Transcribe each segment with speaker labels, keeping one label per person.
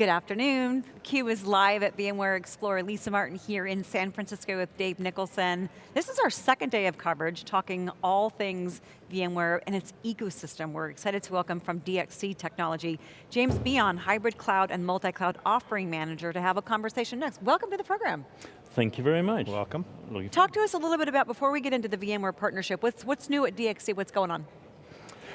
Speaker 1: Good afternoon. Q is live at VMware Explore. Lisa Martin here in San Francisco with Dave Nicholson. This is our second day of coverage, talking all things VMware and its ecosystem. We're excited to welcome from DXC Technology, James Beon, Hybrid Cloud and Multi-Cloud Offering Manager to have a conversation next. Welcome to the program.
Speaker 2: Thank you very much.
Speaker 3: Welcome.
Speaker 1: Talk to us a little bit about, before we get into the VMware partnership, what's, what's new at DXC, what's going on?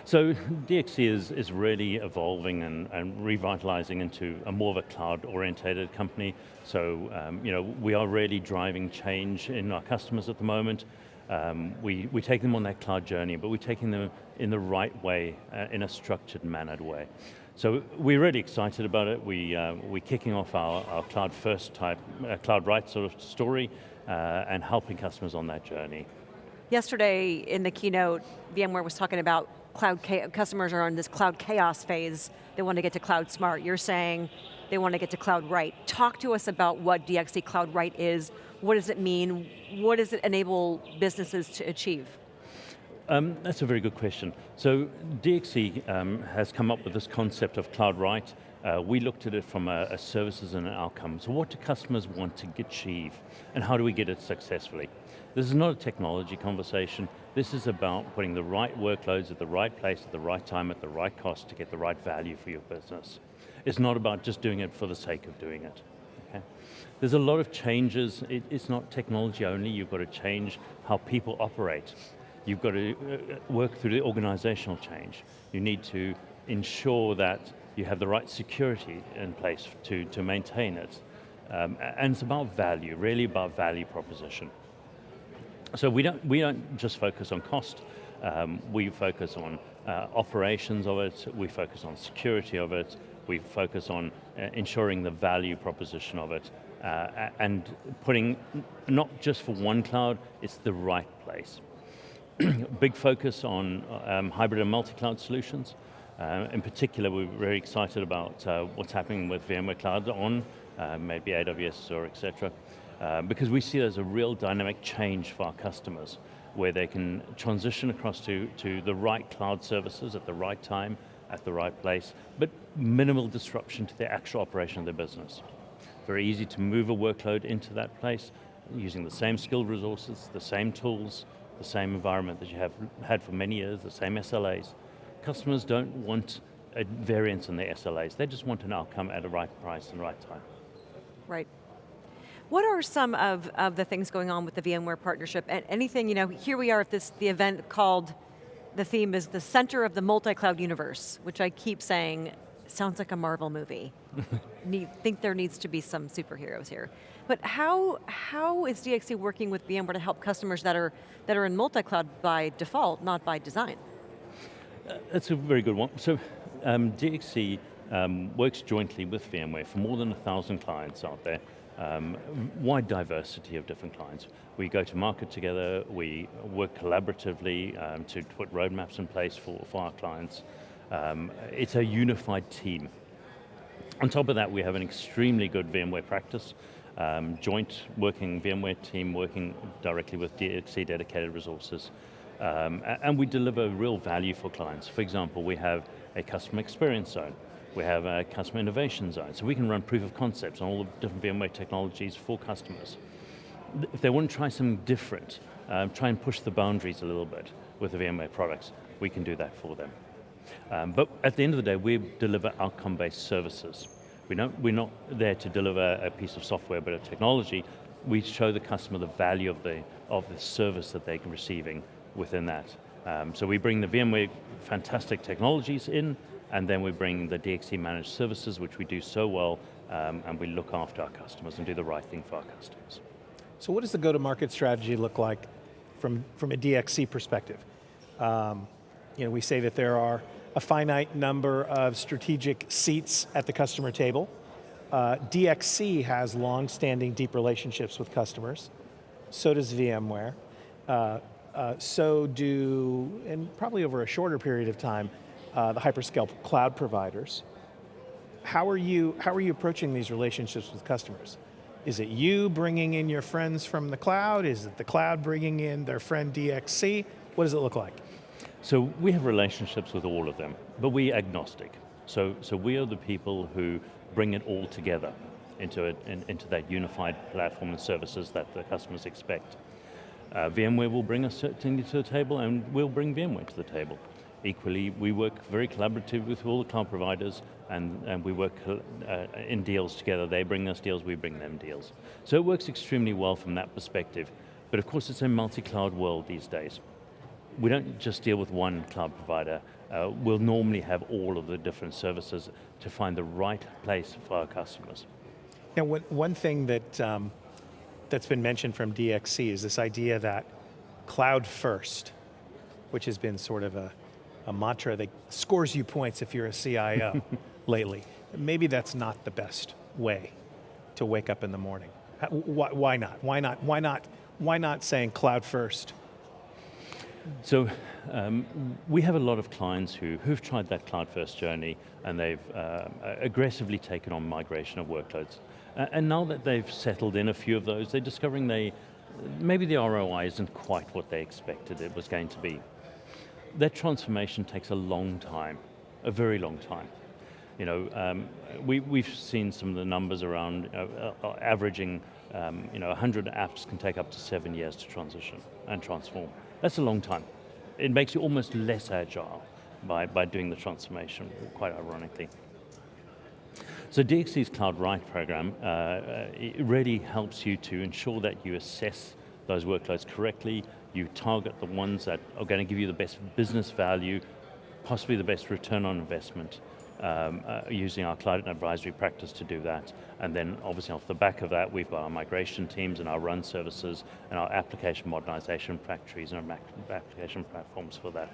Speaker 2: So DXC is, is really evolving and, and revitalizing into a more of a cloud-orientated company. So um, you know, we are really driving change in our customers at the moment. Um, we, we take them on that cloud journey, but we're taking them in the right way, uh, in a structured, mannered way. So we're really excited about it. We, uh, we're kicking off our, our cloud first type, uh, cloud right sort of story, uh, and helping customers on that journey.
Speaker 1: Yesterday in the keynote, VMware was talking about cloud customers are on this cloud chaos phase. They want to get to cloud smart. You're saying they want to get to cloud right. Talk to us about what DXC Cloud Right is. What does it mean? What does it enable businesses to achieve?
Speaker 2: Um, that's a very good question. So DXC um, has come up with this concept of Cloud Right. Uh, we looked at it from a, a services and an outcome. So what do customers want to achieve? And how do we get it successfully? This is not a technology conversation. This is about putting the right workloads at the right place, at the right time, at the right cost to get the right value for your business. It's not about just doing it for the sake of doing it. Okay? There's a lot of changes. It, it's not technology only. You've got to change how people operate. You've got to uh, work through the organizational change. You need to ensure that you have the right security in place to, to maintain it. Um, and it's about value, really about value proposition. So we don't, we don't just focus on cost, um, we focus on uh, operations of it, we focus on security of it, we focus on uh, ensuring the value proposition of it, uh, and putting, not just for one cloud, it's the right place. Big focus on um, hybrid and multi-cloud solutions. Uh, in particular, we're very excited about uh, what's happening with VMware Cloud on, uh, maybe AWS or et cetera um, because we see it as a real dynamic change for our customers where they can transition across to, to the right cloud services at the right time, at the right place, but minimal disruption to the actual operation of their business. Very easy to move a workload into that place using the same skilled resources, the same tools, the same environment that you have had for many years, the same SLAs. Customers don't want a variance in their SLAs, they just want an outcome at the right price and right time.
Speaker 1: Right. What are some of, of the things going on with the VMware partnership? And anything, you know, here we are at this, the event called, the theme is the center of the multi-cloud universe, which I keep saying sounds like a Marvel movie. Need, think there needs to be some superheroes here. But how, how is DXC working with VMware to help customers that are, that are in multi-cloud by default, not by design?
Speaker 2: That's a very good one. So um, DXC um, works jointly with VMware for more than a thousand clients out there um, wide diversity of different clients. We go to market together, we work collaboratively um, to put roadmaps in place for, for our clients. Um, it's a unified team. On top of that, we have an extremely good VMware practice, um, joint working VMware team working directly with DXC dedicated resources. Um, and we deliver real value for clients. For example, we have a customer experience zone we have a customer innovation zone, so we can run proof of concepts on all the different VMware technologies for customers. If they want to try something different, um, try and push the boundaries a little bit with the VMware products, we can do that for them. Um, but at the end of the day, we deliver outcome-based services. We don't, we're not there to deliver a piece of software, but a technology. We show the customer the value of the, of the service that they're receiving within that. Um, so we bring the VMware fantastic technologies in, and then we bring the DXC managed services, which we do so well, um, and we look after our customers and do the right thing for our customers.
Speaker 3: So what does the go-to-market strategy look like from, from a DXC perspective? Um, you know, we say that there are a finite number of strategic seats at the customer table. Uh, DXC has long-standing deep relationships with customers. So does VMware. Uh, uh, so do, and probably over a shorter period of time, uh, the hyperscale cloud providers. How are, you, how are you approaching these relationships with customers? Is it you bringing in your friends from the cloud? Is it the cloud bringing in their friend DXC? What does it look like?
Speaker 2: So we have relationships with all of them, but we agnostic. So, so we are the people who bring it all together into, a, in, into that unified platform and services that the customers expect. Uh, VMware will bring us certainly to the table and we'll bring VMware to the table. Equally, we work very collaborative with all the cloud providers and, and we work uh, in deals together. They bring us deals, we bring them deals. So it works extremely well from that perspective. But of course it's a multi-cloud world these days. We don't just deal with one cloud provider. Uh, we'll normally have all of the different services to find the right place for our customers.
Speaker 3: Now, one, one thing that, um, that's been mentioned from DXC is this idea that cloud first, which has been sort of a, a mantra that scores you points if you're a CIO lately. Maybe that's not the best way to wake up in the morning. Why, why not? Why not? Why not? Why not saying cloud first?
Speaker 2: So um, we have a lot of clients who, who've tried that cloud first journey and they've uh, aggressively taken on migration of workloads. Uh, and now that they've settled in a few of those, they're discovering they, maybe the ROI isn't quite what they expected it was going to be. That transformation takes a long time, a very long time. You know, um, we, we've seen some of the numbers around uh, uh, averaging, um, you know, 100 apps can take up to seven years to transition and transform. That's a long time. It makes you almost less agile by, by doing the transformation, quite ironically. So DXC's Cloud Right program uh, it really helps you to ensure that you assess those workloads correctly, you target the ones that are going to give you the best business value, possibly the best return on investment, um, uh, using our cloud and advisory practice to do that. And then obviously off the back of that, we've got our migration teams and our run services and our application modernization factories and our application platforms for that.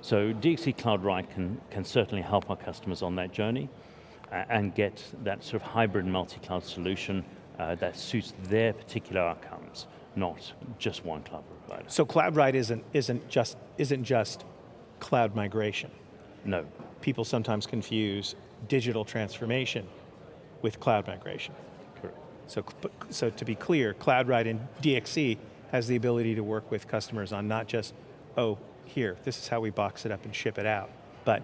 Speaker 2: So DXC Cloud Right can, can certainly help our customers on that journey uh, and get that sort of hybrid multi-cloud solution uh, that suits their particular outcomes, not just one cloud provider.
Speaker 3: So Cloud Right isn't, isn't, just, isn't just cloud migration?
Speaker 2: No.
Speaker 3: People sometimes confuse digital transformation with cloud migration.
Speaker 2: Correct.
Speaker 3: So, so to be clear, Cloud Right and DXC has the ability to work with customers on not just, oh, here, this is how we box it up and ship it out, but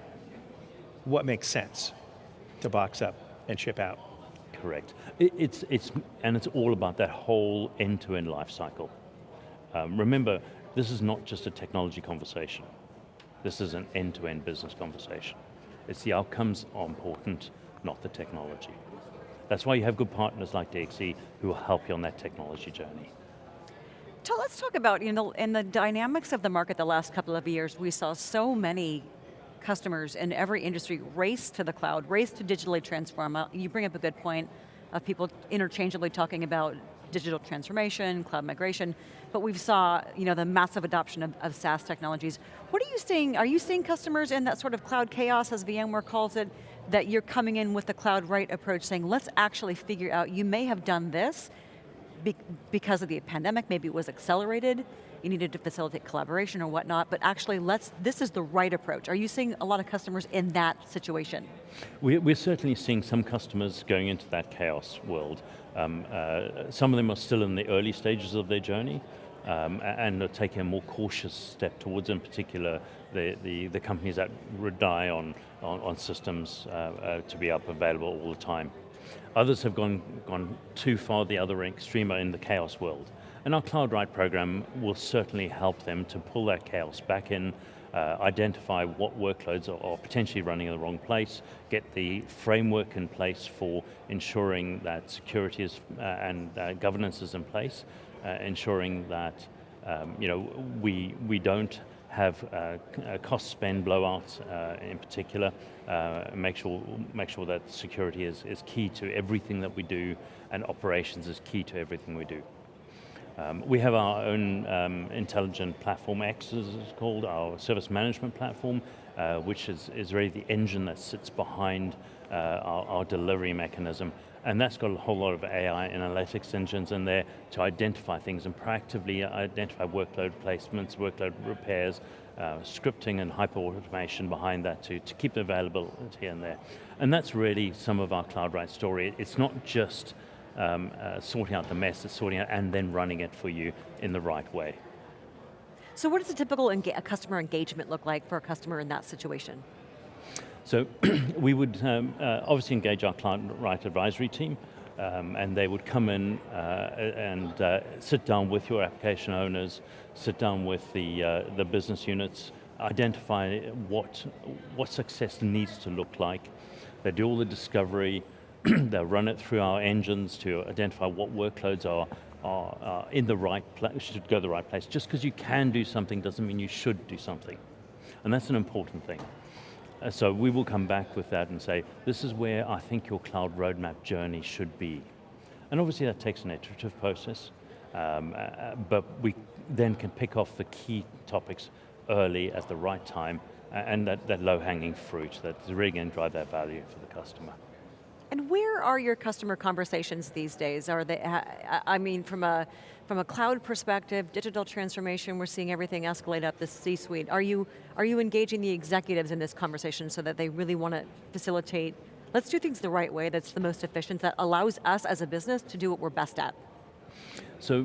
Speaker 3: what makes sense to box up and ship out.
Speaker 2: Correct. It, it's, it's, and it's all about that whole end-to-end -end life cycle. Um, remember, this is not just a technology conversation. This is an end-to-end -end business conversation. It's the outcomes are important, not the technology. That's why you have good partners like DXC who will help you on that technology journey.
Speaker 1: So let's talk about, you know, in the dynamics of the market the last couple of years, we saw so many customers in every industry race to the cloud, race to digitally transform. Uh, you bring up a good point of people interchangeably talking about digital transformation, cloud migration, but we've saw you know, the massive adoption of, of SaaS technologies. What are you seeing, are you seeing customers in that sort of cloud chaos, as VMware calls it, that you're coming in with the Cloud right approach saying, let's actually figure out, you may have done this, because of the pandemic, maybe it was accelerated, you needed to facilitate collaboration or whatnot, but actually let's, this is the right approach. Are you seeing a lot of customers in that situation?
Speaker 2: We're certainly seeing some customers going into that chaos world. Um, uh, some of them are still in the early stages of their journey, um, and are taking a more cautious step towards, in particular, the, the, the companies that rely on, on, on systems uh, uh, to be up available all the time. Others have gone, gone too far the other extreme in the chaos world. And our Cloud Right program will certainly help them to pull that chaos back in, uh, identify what workloads are, are, potentially running in the wrong place, get the framework in place for ensuring that security is, uh, and uh, governance is in place, uh, ensuring that um, you know, we, we don't have uh, cost spend blowouts uh, in particular, uh, make, sure, make sure that security is, is key to everything that we do and operations is key to everything we do. Um, we have our own um, intelligent platform X, as it's called, our service management platform, uh, which is, is really the engine that sits behind uh, our, our, delivery mechanism. And that's got a whole lot of AI analytics engines in there to identify things and proactively identify workload placements, workload repairs, uh, scripting and hyper automation behind that to, to keep the availability in there. And that's really some of our Cloud Right story. It's not just um, uh, sorting out the mess, it's sorting out and then running it for you in the right way.
Speaker 1: So what does a typical customer engagement look like for a customer in that situation?
Speaker 2: So we would um, uh, obviously engage our client right advisory team, um, and they would come in uh, and uh, sit down with your application owners, sit down with the, uh, the business units, identify what, what success needs to look like. They do all the discovery, they'll run it through our engines to identify what workloads are, are, are in the right place, should go the right place. Just because you can do something doesn't mean you should do something. And that's an important thing. Uh, so we will come back with that and say, this is where I think your cloud roadmap journey should be. And obviously that takes an iterative process, um, uh, but we then can pick off the key topics early at the right time, and that, that low-hanging fruit that's really going to drive that value for the customer.
Speaker 1: And where are your customer conversations these days? Are they, I mean, from a, from a cloud perspective, digital transformation, we're seeing everything escalate up the C-suite. Are you, are you engaging the executives in this conversation so that they really want to facilitate, let's do things the right way that's the most efficient, that allows us as a business to do what we're best at?
Speaker 2: So,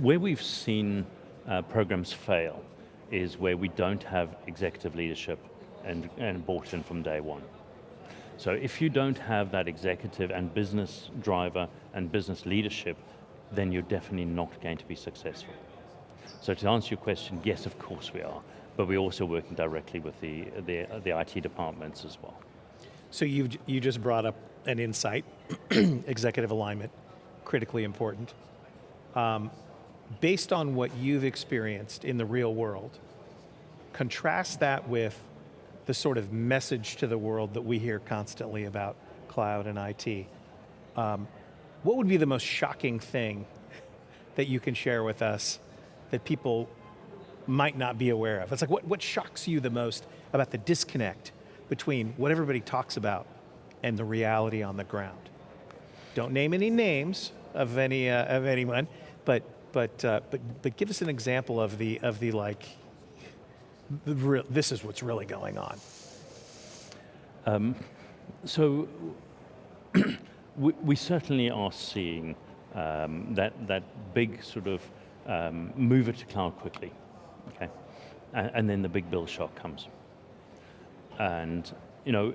Speaker 2: where we've seen uh, programs fail is where we don't have executive leadership and, and bought in from day one. So if you don't have that executive and business driver and business leadership, then you're definitely not going to be successful. So to answer your question, yes, of course we are, but we're also working directly with the, the, the IT departments as well.
Speaker 3: So you you just brought up an insight, executive alignment, critically important. Um, based on what you've experienced in the real world, contrast that with the sort of message to the world that we hear constantly about cloud and IT. Um, what would be the most shocking thing that you can share with us that people might not be aware of? It's like, what, what shocks you the most about the disconnect between what everybody talks about and the reality on the ground? Don't name any names of any uh, of anyone, but but uh, but but give us an example of the of the like this is what's really going on? Um,
Speaker 2: so we, we, certainly are seeing um, that, that big sort of um, move it to cloud quickly, okay? And, and, then the big bill shock comes. And, you know,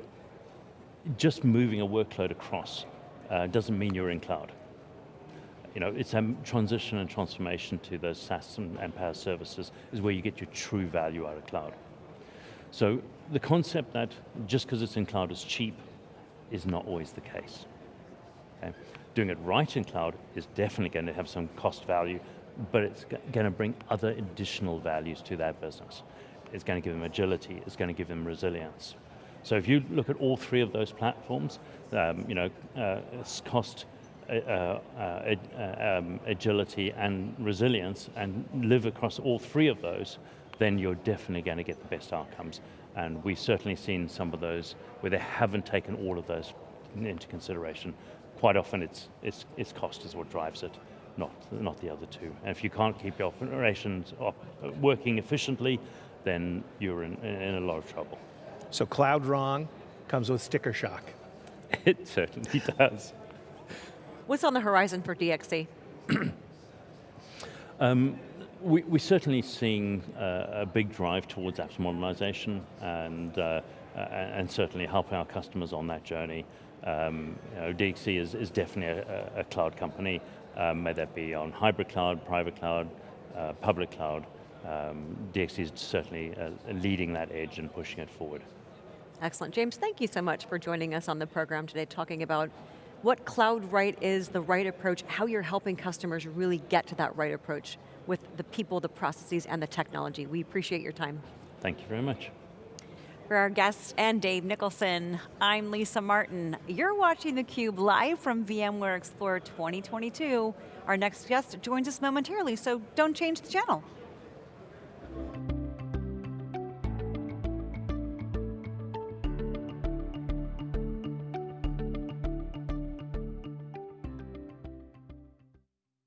Speaker 2: just moving a workload across uh, doesn't mean you're in cloud you know, it's a transition and transformation to those SaaS and, and PaaS services is where you get your true value out of cloud. So the concept that just because it's in cloud is cheap is not always the case. Okay? Doing it right in cloud is definitely going to have some cost value, but it's going to bring other additional values to that business. It's going to give them agility, it's going to give them resilience. So if you look at all three of those platforms, um, you know, uh, cost, uh, uh, um, agility and resilience and live across all three of those, then you're definitely going to get the best outcomes. And we've certainly seen some of those where they haven't taken all of those into consideration. Quite often it's, it's, it's cost is what drives it, not, not the other two. And if you can't keep your operations op working efficiently, then you're in, in a lot of trouble.
Speaker 3: So cloud wrong comes with sticker shock.
Speaker 2: It certainly does.
Speaker 1: What's on the horizon for DXC?
Speaker 2: um, we, we're certainly seeing uh, a big drive towards apps modernization and, uh, and certainly helping our customers on that journey. Um, you know, DXC is, is definitely a, a cloud company, um, may that be on hybrid cloud, private cloud, uh, public cloud. Um, DXC is certainly uh, leading that edge and pushing it forward.
Speaker 1: Excellent. James, thank you so much for joining us on the program today, talking about what cloud right is, the right approach, how you're helping customers really get to that right approach with the people, the processes, and the technology. We appreciate your time.
Speaker 2: Thank you very much.
Speaker 4: For our guest and Dave Nicholson, I'm Lisa Martin. You're watching theCUBE live from VMware Explorer 2022. Our next guest joins us momentarily, so don't change the channel.